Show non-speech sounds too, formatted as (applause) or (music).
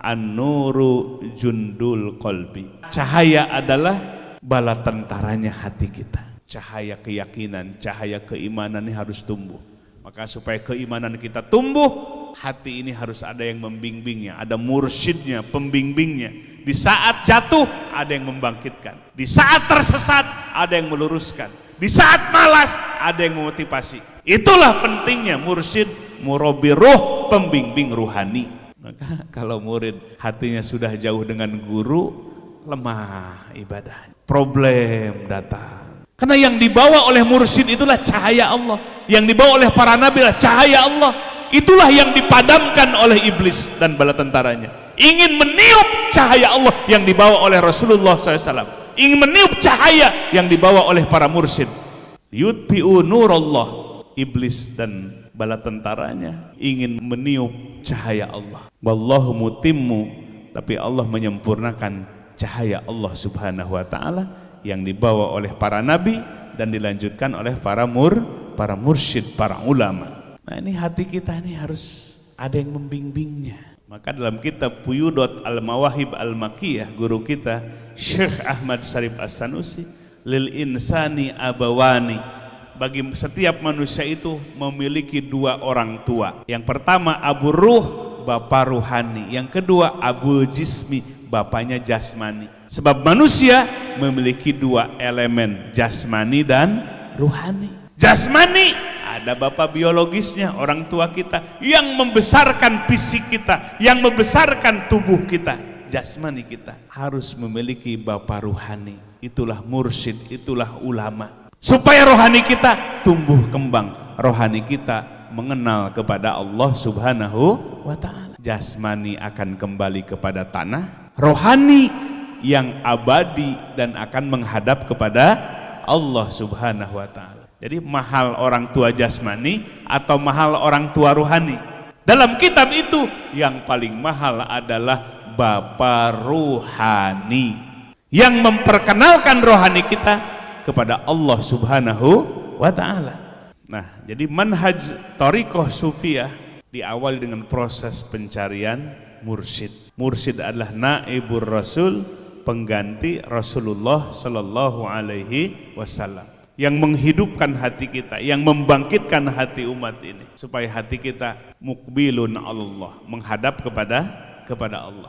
An-nuru jundul kolbi. Cahaya adalah bala tentaranya hati kita. Cahaya keyakinan, cahaya keimanan ini harus tumbuh. Maka supaya keimanan kita tumbuh, hati ini harus ada yang membimbingnya, ada mursyidnya, pembimbingnya. Di saat jatuh, ada yang membangkitkan. Di saat tersesat, ada yang meluruskan. Di saat malas, ada yang memotivasi. Itulah pentingnya mursyid, murabi ruh, pembimbing ruhani. Maka (laughs) kalau murid hatinya sudah jauh dengan guru, lemah ibadah. Problem datang. Karena yang dibawa oleh mursyid itulah cahaya Allah. Yang dibawa oleh para nabi adalah cahaya Allah. Itulah yang dipadamkan oleh iblis dan bala tentaranya. Ingin meniup cahaya Allah yang dibawa oleh Rasulullah SAW. Ingin meniup cahaya yang dibawa oleh para mursyid. Yudpi'u nurallah. Iblis dan bala tentaranya ingin meniup cahaya Allah. Wallahu mutimmu. Tapi Allah menyempurnakan cahaya Allah subhanahu wa ta'ala yang dibawa oleh para nabi dan dilanjutkan oleh para mur, para mursyid, para ulama. Nah ini hati kita ini harus ada yang membimbingnya. Maka dalam kitab Puyudot Al-Mawahib Al-Makiyah guru kita Syekh Ahmad Sarif As-Sanusi lil insani abawani bagi setiap manusia itu memiliki dua orang tua. Yang pertama Abu Ruh, bapak ruhani. Yang kedua Abu Jismi, bapaknya jasmani. Sebab manusia memiliki dua elemen, jasmani dan ruhani. Jasmani ada bapak biologisnya, orang tua kita yang membesarkan fisik kita, yang membesarkan tubuh kita, jasmani kita harus memiliki bapak ruhani. Itulah mursyid, itulah ulama. Supaya rohani kita tumbuh kembang, rohani kita mengenal kepada Allah Subhanahu wa taala. Jasmani akan kembali kepada tanah, rohani yang abadi dan akan menghadap kepada Allah Subhanahu wa taala. Jadi mahal orang tua jasmani atau mahal orang tua rohani. Dalam kitab itu yang paling mahal adalah bapa ruhani yang memperkenalkan rohani kita kepada Allah Subhanahu wa taala. Nah, jadi manhaj tariqah sufiyah diawali dengan proses pencarian mursyid. Mursyid adalah naibur rasul pengganti Rasulullah Sallallahu Alaihi Wasallam yang menghidupkan hati kita, yang membangkitkan hati umat ini supaya hati kita mukbilun Allah, menghadap kepada kepada Allah.